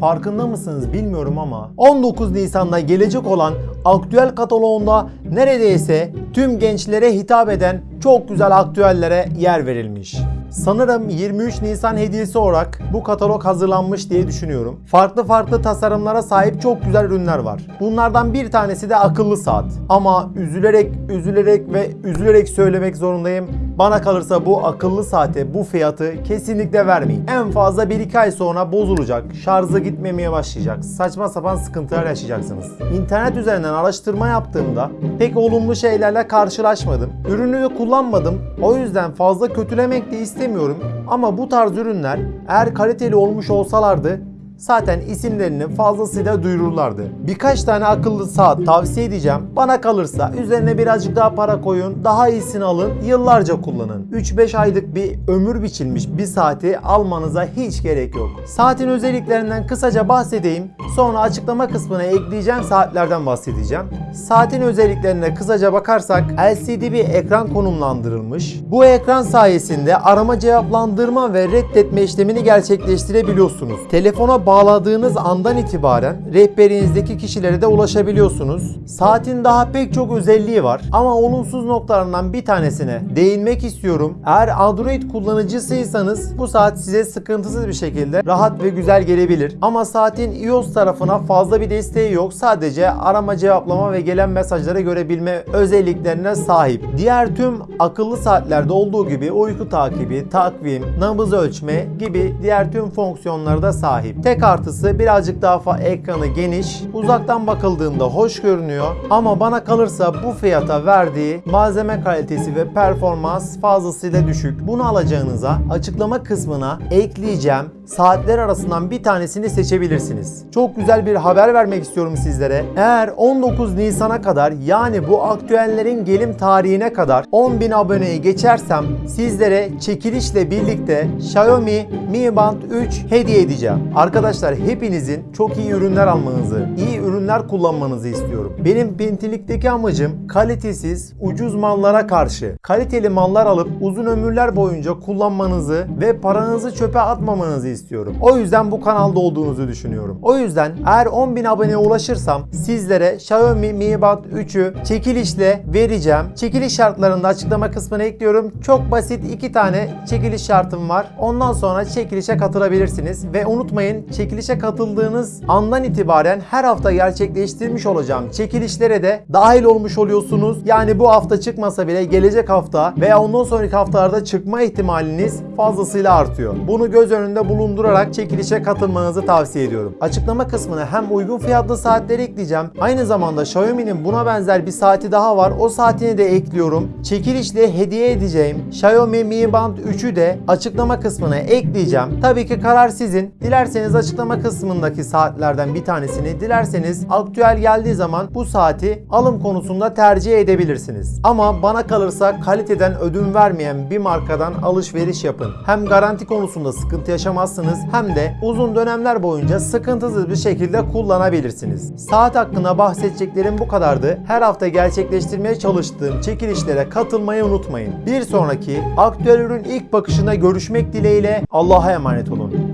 farkında mısınız bilmiyorum ama 19 Nisan'da gelecek olan aktüel kataloğunda neredeyse tüm gençlere hitap eden çok güzel aktüellere yer verilmiş. Sanırım 23 Nisan hediyesi olarak bu katalog hazırlanmış diye düşünüyorum. Farklı farklı tasarımlara sahip çok güzel ürünler var. Bunlardan bir tanesi de akıllı saat. Ama üzülerek, üzülerek ve üzülerek söylemek zorundayım. Bana kalırsa bu akıllı saate bu fiyatı kesinlikle vermeyin. En fazla 1-2 ay sonra bozulacak, şarjı gitmemeye başlayacak, saçma sapan sıkıntılar yaşayacaksınız. İnternet üzerinden araştırma yaptığımda pek olumlu şeylerle karşılaşmadım. Ürünü de kullanmadım. O yüzden fazla kötülemek de istemiyorum. Ama bu tarz ürünler eğer kaliteli olmuş olsalardı zaten isimlerini fazlasıyla duyururlardı. Birkaç tane akıllı saat tavsiye edeceğim. Bana kalırsa üzerine birazcık daha para koyun, daha iyisini alın, yıllarca kullanın. 3-5 aylık bir ömür biçilmiş bir saati almanıza hiç gerek yok. Saatin özelliklerinden kısaca bahsedeyim. Sonra açıklama kısmına ekleyeceğim saatlerden bahsedeceğim. Saatin özelliklerine kısaca bakarsak LCD bir ekran konumlandırılmış. Bu ekran sayesinde arama cevaplandırma ve reddetme işlemini gerçekleştirebiliyorsunuz. Telefona bağladığınız andan itibaren rehberinizdeki kişilere de ulaşabiliyorsunuz. Saatin daha pek çok özelliği var ama olumsuz noktalarından bir tanesine değinmek istiyorum. Eğer Android kullanıcısıysanız bu saat size sıkıntısız bir şekilde rahat ve güzel gelebilir. Ama saatin iOS tarafına fazla bir desteği yok. Sadece arama cevaplama ve gelen mesajları görebilme özelliklerine sahip. Diğer tüm akıllı saatlerde olduğu gibi uyku takibi, takvim, nabız ölçme gibi diğer tüm fonksiyonlara da sahip. Tek artısı birazcık daha ekranı geniş. Uzaktan bakıldığında hoş görünüyor. Ama bana kalırsa bu fiyata verdiği malzeme kalitesi ve performans fazlasıyla düşük. Bunu alacağınıza açıklama kısmına ekleyeceğim saatler arasından bir tanesini seçebilirsiniz. Çok güzel bir haber vermek istiyorum sizlere. Eğer 19 Nisan'a kadar yani bu aktüellerin gelim tarihine kadar 10.000 aboneyi geçersem sizlere çekilişle birlikte Xiaomi Mi Band 3 hediye edeceğim. Arkadaşlar hepinizin çok iyi ürünler almanızı, iyi ürünler kullanmanızı istiyorum. Benim Pentilikteki amacım kalitesiz, ucuz mallara karşı kaliteli mallar alıp uzun ömürler boyunca kullanmanızı ve paranızı çöpe atmamanızı istiyorum. O yüzden bu kanalda olduğunuzu düşünüyorum. O yüzden eğer 10.000 aboneye ulaşırsam sizlere Xiaomi Mi Band 3'ü çekilişle vereceğim. Çekiliş şartlarını da açıklama kısmına ekliyorum. Çok basit iki tane çekiliş şartım var. Ondan sonra çekilişe katılabilirsiniz ve unutmayın çekilişe katıldığınız andan itibaren her hafta gerçekleştirmiş olacağım çekilişlere de dahil olmuş oluyorsunuz. Yani bu hafta çıkmasa bile gelecek hafta veya ondan sonraki haftalarda çıkma ihtimaliniz fazlasıyla artıyor. Bunu göz önünde bulundurarak çekilişe katılmanızı tavsiye ediyorum. Açıklama kısmına hem uygun fiyatlı saatleri ekleyeceğim. Aynı zamanda Xiaomi'nin buna benzer bir saati daha var. O saatini de ekliyorum. Çekilişle hediye edeceğim Xiaomi Mi Band 3'ü de açıklama kısmına ekleyeceğim. Tabii ki karar sizin. Dilerseniz açıklama kısmındaki saatlerden bir tanesini, dilerseniz aktüel geldiği zaman bu saati alım konusunda tercih edebilirsiniz. Ama bana kalırsa kaliteden ödün vermeyen bir markadan alışveriş yapın. Hem garanti konusunda sıkıntı yaşamazsınız hem de uzun dönemler boyunca sıkıntısız bir şekilde kullanabilirsiniz. Saat hakkında bahsedeceklerim bu kadardı. Her hafta gerçekleştirmeye çalıştığım çekilişlere katılmayı unutmayın. Bir sonraki aktüel ürün ilk bakışına görüşmek dileğiyle Allah'a emanet olun.